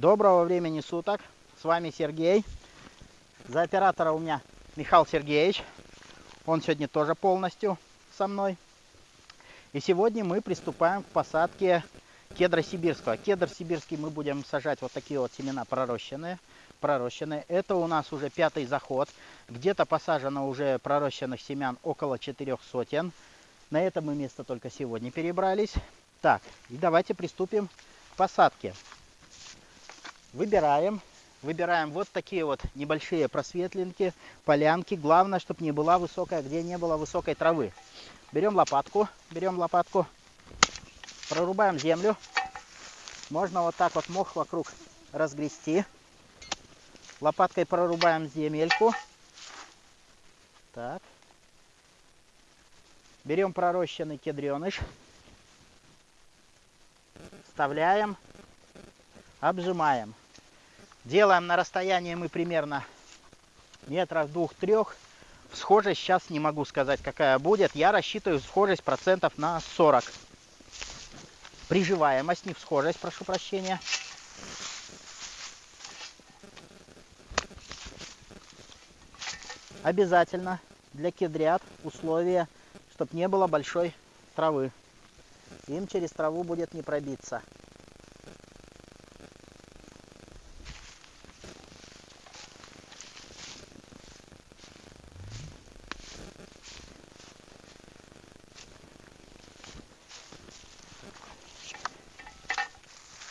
Доброго времени суток. С вами Сергей. За оператора у меня Михаил Сергеевич. Он сегодня тоже полностью со мной. И сегодня мы приступаем к посадке кедра сибирского. Кедр сибирский мы будем сажать вот такие вот семена пророщенные. пророщенные. Это у нас уже пятый заход. Где-то посажено уже пророщенных семян около четырех сотен. На это мы место только сегодня перебрались. Так, и давайте приступим к посадке. Выбираем. Выбираем вот такие вот небольшие просветленки, полянки. Главное, чтобы не была высокая, где не было высокой травы. Берем лопатку, берем лопатку, прорубаем землю. Можно вот так вот мох вокруг разгрести. Лопаткой прорубаем земельку. Так. Берем пророщенный кедреныш. Вставляем. Обжимаем. Делаем на расстоянии мы примерно метров двух-трех. Схожесть сейчас не могу сказать, какая будет. Я рассчитываю схожесть процентов на 40. Приживаемость, не схожесть, прошу прощения. Обязательно для кедрят условие, чтобы не было большой травы. Им через траву будет не пробиться.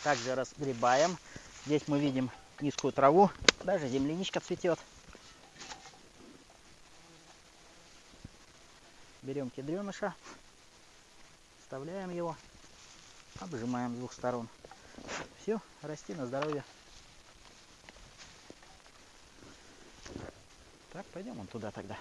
Также разгребаем. Здесь мы видим низкую траву, даже земляничка цветет. Берем кедреныша, вставляем его, обжимаем с двух сторон. Все, расти на здоровье. Так, пойдем вон туда тогда.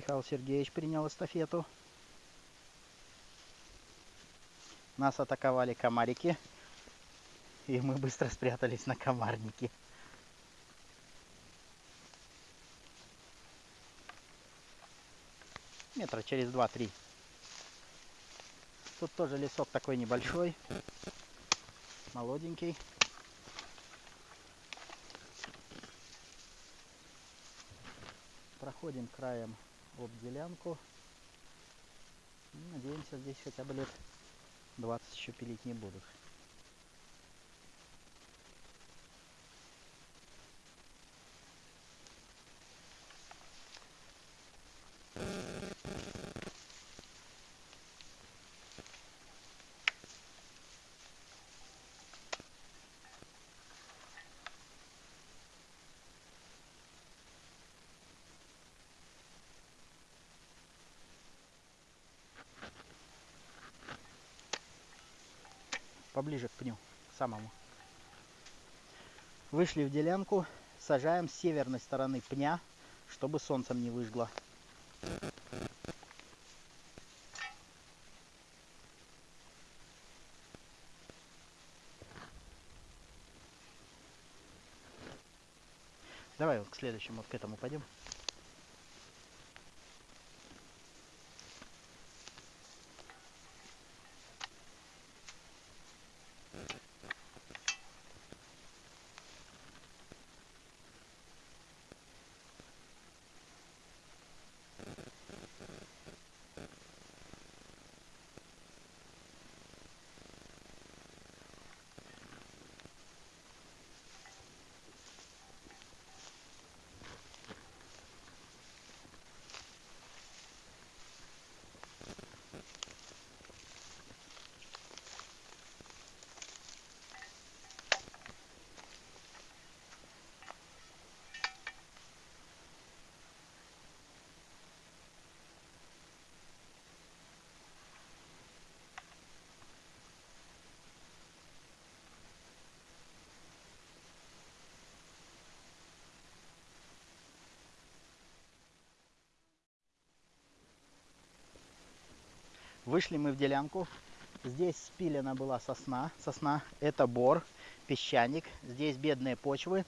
Михаил Сергеевич принял эстафету. Нас атаковали комарики. И мы быстро спрятались на комарнике. Метра через два-три. Тут тоже лесок такой небольшой. Молоденький. Проходим краем об делянку. Надеемся, здесь хотя бы лет 20 еще пилить не будут. Поближе к пню, к самому. Вышли в делянку, сажаем с северной стороны пня, чтобы солнцем не выжгло. Давай к следующему, к этому пойдем. Вышли мы в делянку. Здесь спилена была сосна. Сосна это бор, песчаник. Здесь бедные почвы.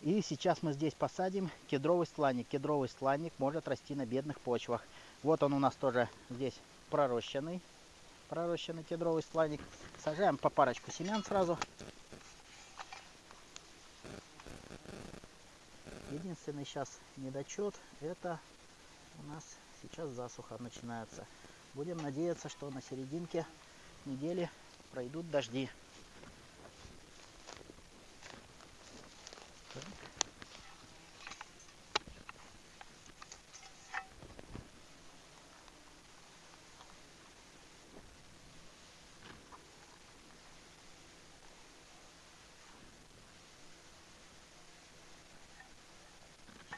И сейчас мы здесь посадим кедровый стланник. Кедровый стланник может расти на бедных почвах. Вот он у нас тоже здесь пророщенный. Пророщенный кедровый стланник. Сажаем по парочку семян сразу. Единственный сейчас недочет это у нас сейчас засуха начинается. Будем надеяться, что на серединке недели пройдут дожди.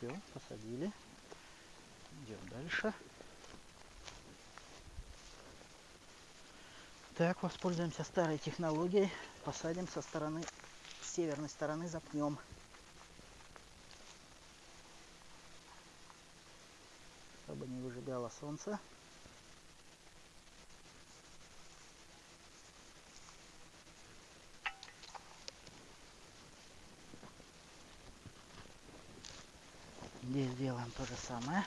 Все, посадили. Идем дальше. Так, воспользуемся старой технологией. Посадим со стороны, с северной стороны запнем. Чтобы не выжигало солнце. Здесь делаем то же самое.